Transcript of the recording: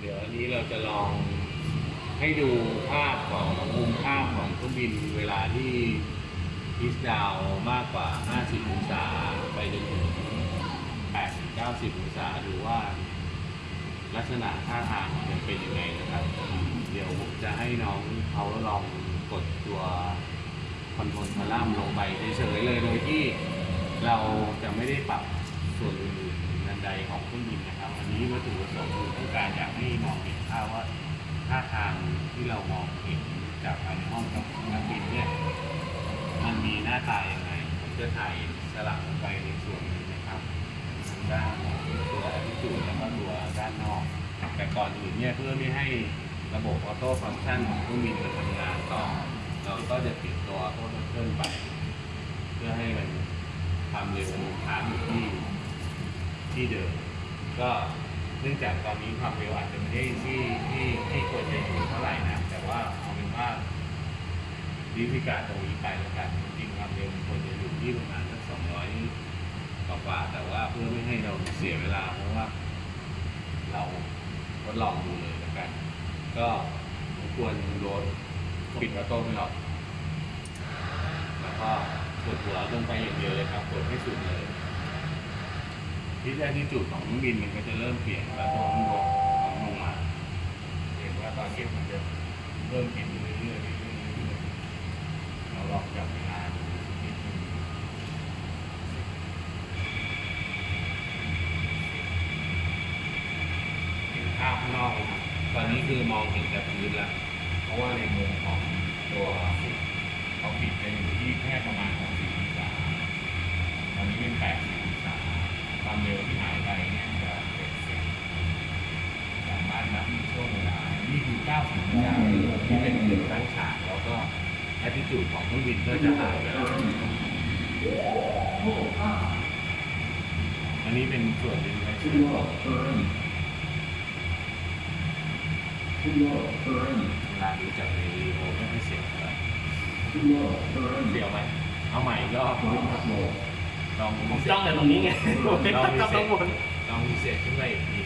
เดี๋ยวอันนี้เราจะลองให้ดูภาพของมุมภาพของเครื่องบินเวลาที่พิสดาวมากกว่า 50 องศาไปจนถึง 80-90 องศาดูว่าลักษณะท่าทางมันเป็นยังไงนะครับ เดี๋ยวผมจะให้น้องเขาลองกดตัวคอนโทรลคอลัมน์ลงไปเฉยๆเลยโดยที่เราจะไม่ได้ปรับส่วนอื่นๆนันใดของเครื่องบินนะครับ อันนี้วัตถุประสงค์คือต้องการอยากให้มองเห็นภาพว่าังที่เรามองเห็นจากภายในห้องนักบินเนี่ยมันมีหน้าตายังไงผมจะถ่ายสลับลงไปในส่วนนี้นะครับทางด้านตัวที่จุดแล้วก็ตัวด้านนอก แต่ก่อนอื่นเนี่ยเพื่อไม่ให้ระบบออโต้ฟังก์ชันของเครื่องบินมันทำงานต่อ เราก็จะปิดตัวออโต้เทิลไป เพื่อให้มันทำเร็วค้างอยู่ที่ที่เดิม ก็เนื่องจากตอนนี้ความเร็วอาจจะไม่ได้ที่ที่ที่ควรจะอยู่เท่าไหร่นะ แต่ว่าเอาเป็นว่า ดีพิการตรงนี้ไปแล้วกันจริงๆความเร็วมันควรจะอยู่ที่ประมาณสักสองร้อยกว่าๆแต่ว่าเพื่อไม่ให้เราเสียเวลาเพราะว่า เราทดลองดูเลยแล้วกัน ก็รบกวนโรดปิดออโต้ไม่หรอกแล้วก็กดหัวลงไปอย่างเดียวเลยครับกดให้สุดเลยที่แรกที่จุดของมืองบินมันก็จะเริ่มเปลี่ยนแล้วตัวน้องลงลงมาเห็นว่าตอนนี้มันจะเริ่มเปลี่ยนเรื่อยๆเรื่อยๆเรื่อยๆเราลองจับเวลาดูสักนิดนึง เห็นภาพ ข้างนอกนะครับตอนนี้คือมองเห็นแต่พื้นแล้ว เพราะว่าในมุมของตัวเขาปิดไปอยู่ที่แค่ประมาณ60องศาตอนนี้เป็น80องศาความเร็วที่หายไปเนี่ยจะเป็นสามารถนับช่วงเวลา นี่คือ90องศาที่เป็นหนึ่งทั้งฉากแล้วก็แอตติจูดของเครื่องบินก็จะหายไปแล้วอันนี้เป็นส่วนเป็นไว้ช่วย บอกเวลาดูจากในวิดีโอไม่ค่อยเสียวเท่าไหร่เสียวไหมเอาใหม่อีกรอบลองผมจ้องแต่ตรงนี้ไงผมไม่ลองตั้งรีข้างเซ็ตบน ลองรีเซ็ตขึ้นไปอีกที